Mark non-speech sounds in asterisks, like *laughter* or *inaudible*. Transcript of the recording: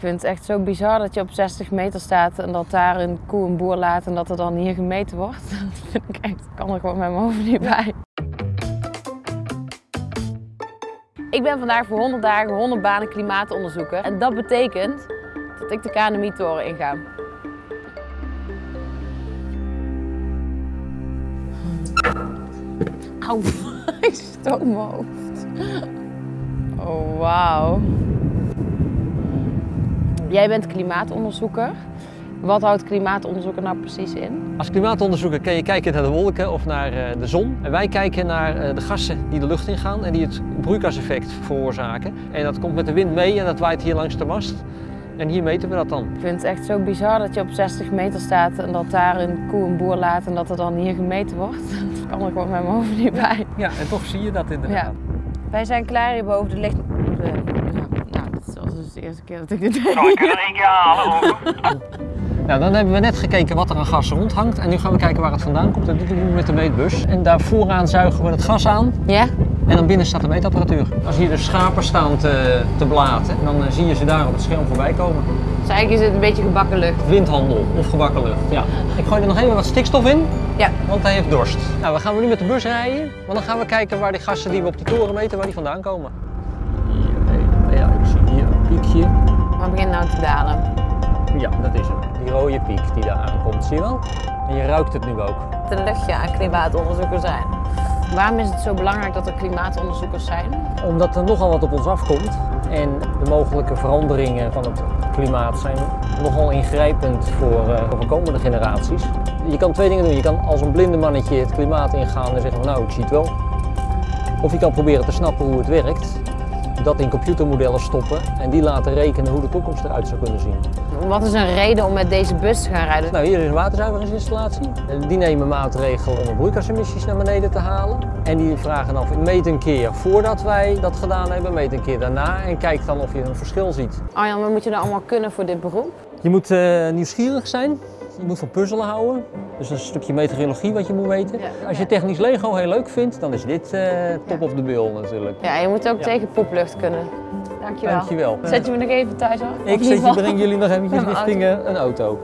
Ik vind het echt zo bizar dat je op 60 meter staat en dat daar een koe een boer laat en dat er dan hier gemeten wordt. *laughs* Dat vind ik echt, kan er gewoon met mijn hoofd niet bij. Ik ben vandaag voor 100 dagen 100 banen klimaat onderzoeken. En dat betekent dat ik de KNMI-toren inga. Auw, ik *laughs* stoot mijn hoofd. Oh, wauw. Jij bent klimaatonderzoeker. Wat houdt klimaatonderzoeker nou precies in? Als klimaatonderzoeker kun je kijken naar de wolken of naar eh, de zon. En wij kijken naar eh, de gassen die de lucht ingaan en die het broeikaseffect veroorzaken. En dat komt met de wind mee en dat waait hier langs de mast. En hier meten we dat dan. Ik vind het echt zo bizar dat je op 60 meter staat en dat daar een koe een boer laat en dat er dan hier gemeten wordt. *laughs* Dat kan er gewoon met mijn hoofd niet bij. Ja, en toch zie je dat inderdaad. Ja. Wij zijn klaar hier boven de licht. De- dus de eerste keer dat ik dit deed. Nou, ik kan er één keer halen. *laughs* Nou, dan hebben we net gekeken wat er aan gas rondhangt. En nu gaan we kijken waar het vandaan komt. En dat doen we met de meetbus. En daar vooraan zuigen we het gas aan. Ja? En dan binnen staat de meetapparatuur. Als hier de schapen staan te, te blaten, dan eh, zie je ze daar op het scherm voorbij komen. Dus eigenlijk is het een beetje gebakken lucht. Windhandel of gebakken lucht. Ja. Ik gooi er nog even wat stikstof in, Ja. want hij heeft dorst. Nou, we gaan nu met de bus rijden, want dan gaan we kijken waar die gassen die we op die toren meten, waar die vandaan komen. Piekje. Maar begint nou te dalen. Ja, dat is hem. Die rode piek die daar aankomt, zie je wel? En je ruikt het nu ook. Een luchtje aan klimaatonderzoekers zijn. Waarom is het zo belangrijk dat er klimaatonderzoekers zijn? Omdat er nogal wat op ons afkomt en de mogelijke veranderingen van het klimaat zijn nogal ingrijpend voor, eh, voor komende generaties. Je kan twee dingen doen. Je kan als een blinde mannetje het klimaat ingaan en zeggen van nou ik zie het wel. Of je kan proberen te snappen hoe het werkt, dat in computermodellen stoppen en die laten rekenen hoe de toekomst eruit zou kunnen zien. Wat is een reden om met deze bus te gaan rijden? Nou, hier is een waterzuiveringsinstallatie. Die nemen maatregelen om de broeikasemissies naar beneden te halen. En die vragen dan, meet een keer voordat wij dat gedaan hebben, meet een keer daarna en kijk dan of je een verschil ziet. Arjan, wat moet je nou allemaal kunnen voor dit beroep? Je moet eh, nieuwsgierig zijn. Je moet van puzzelen houden. Dus dat is een stukje meteorologie wat je moet weten. Ja. Als je technisch Lego heel leuk vindt, dan is dit eh, top of the bill natuurlijk. Ja, je moet ook Ja. tegen poeplucht kunnen. Dankjewel. Dankjewel. Zet je me nog even thuis af? Ik zet je, breng jullie nog *laughs* eventjes richting eh, een auto.